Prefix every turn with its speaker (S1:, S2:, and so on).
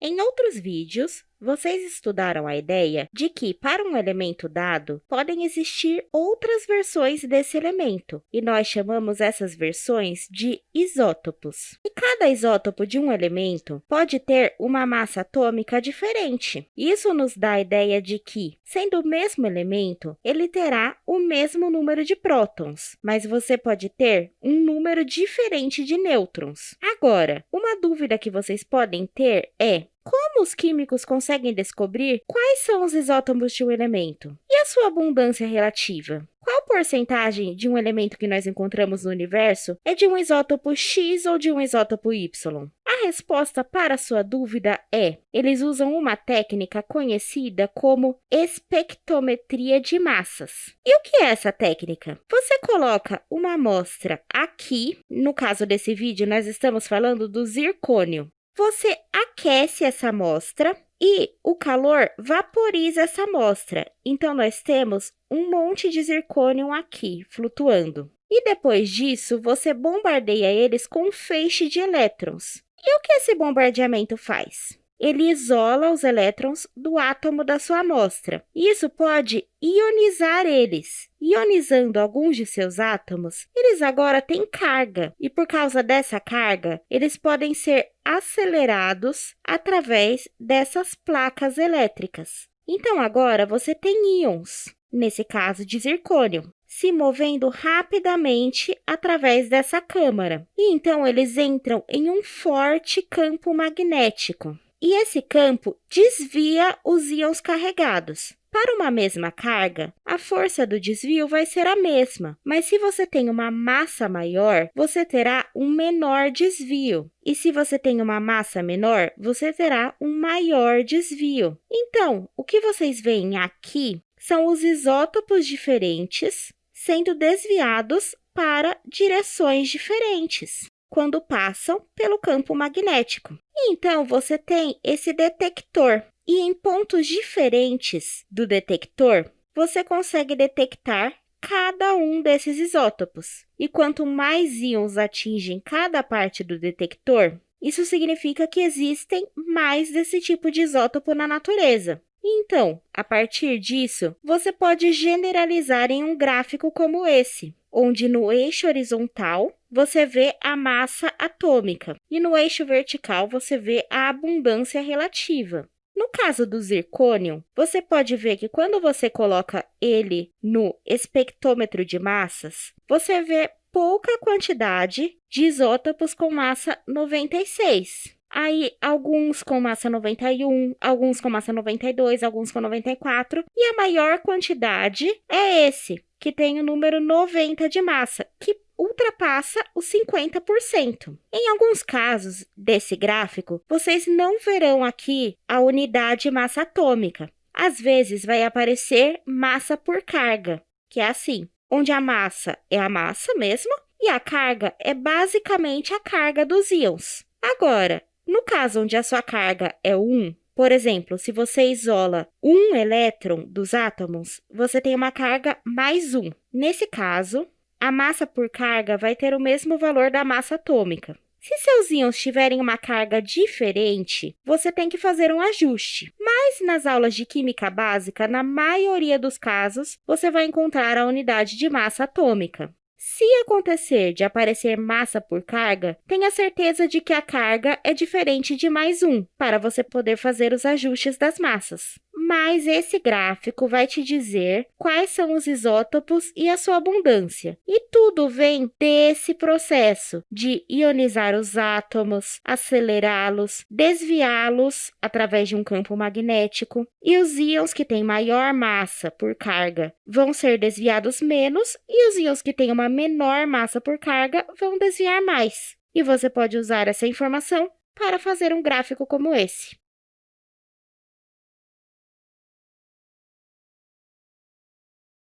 S1: Em outros vídeos, vocês estudaram a ideia de que, para um elemento dado, podem existir outras versões desse elemento, e nós chamamos essas versões de isótopos. E cada isótopo de um elemento pode ter uma massa atômica diferente. Isso nos dá a ideia de que, sendo o mesmo elemento, ele terá o mesmo número de prótons, mas você pode ter um número diferente de nêutrons. Agora, uma dúvida que vocês podem ter é como os químicos conseguem descobrir quais são os isótopos de um elemento? E a sua abundância relativa? Qual porcentagem de um elemento que nós encontramos no universo é de um isótopo X ou de um isótopo Y? A resposta para sua dúvida é: eles usam uma técnica conhecida como espectrometria de massas. E o que é essa técnica? Você coloca uma amostra aqui, no caso desse vídeo, nós estamos falando do zircônio. Você aquece essa amostra e o calor vaporiza essa amostra. Então, nós temos um monte de zircônio aqui, flutuando. E depois disso, você bombardeia eles com um feixe de elétrons. E o que esse bombardeamento faz? Ele isola os elétrons do átomo da sua amostra. Isso pode ionizar eles. Ionizando alguns de seus átomos, eles agora têm carga, e por causa dessa carga, eles podem ser acelerados através dessas placas elétricas. Então, agora você tem íons, nesse caso de zircônio, se movendo rapidamente através dessa câmara. E então, eles entram em um forte campo magnético e esse campo desvia os íons carregados. Para uma mesma carga, a força do desvio vai ser a mesma, mas se você tem uma massa maior, você terá um menor desvio. E se você tem uma massa menor, você terá um maior desvio. Então, o que vocês veem aqui são os isótopos diferentes sendo desviados para direções diferentes quando passam pelo campo magnético. Então, você tem esse detector. E em pontos diferentes do detector, você consegue detectar cada um desses isótopos. E quanto mais íons atingem cada parte do detector, isso significa que existem mais desse tipo de isótopo na natureza. Então, a partir disso, você pode generalizar em um gráfico como esse, onde no eixo horizontal você vê a massa atômica e no eixo vertical você vê a abundância relativa. No caso do zircônio, você pode ver que quando você coloca ele no espectrômetro de massas, você vê pouca quantidade de isótopos com massa 96. Aí, alguns com massa 91, alguns com massa 92, alguns com 94, e a maior quantidade é esse, que tem o número 90 de massa, que ultrapassa os 50%. Em alguns casos desse gráfico, vocês não verão aqui a unidade massa atômica. Às vezes, vai aparecer massa por carga, que é assim, onde a massa é a massa mesmo e a carga é basicamente a carga dos íons. Agora, no caso onde a sua carga é 1, por exemplo, se você isola um elétron dos átomos, você tem uma carga mais 1. Nesse caso, a massa por carga vai ter o mesmo valor da massa atômica. Se seus íons tiverem uma carga diferente, você tem que fazer um ajuste. Mas nas aulas de química básica, na maioria dos casos, você vai encontrar a unidade de massa atômica. Se acontecer de aparecer massa por carga, tenha certeza de que a carga é diferente de mais um, para você poder fazer os ajustes das massas mas esse gráfico vai te dizer quais são os isótopos e a sua abundância. E tudo vem desse processo de ionizar os átomos, acelerá-los, desviá-los através de um campo magnético. E os íons que têm maior massa por carga vão ser desviados menos, e os íons que têm uma menor massa por carga vão desviar mais. E você pode usar essa informação para fazer um gráfico como esse.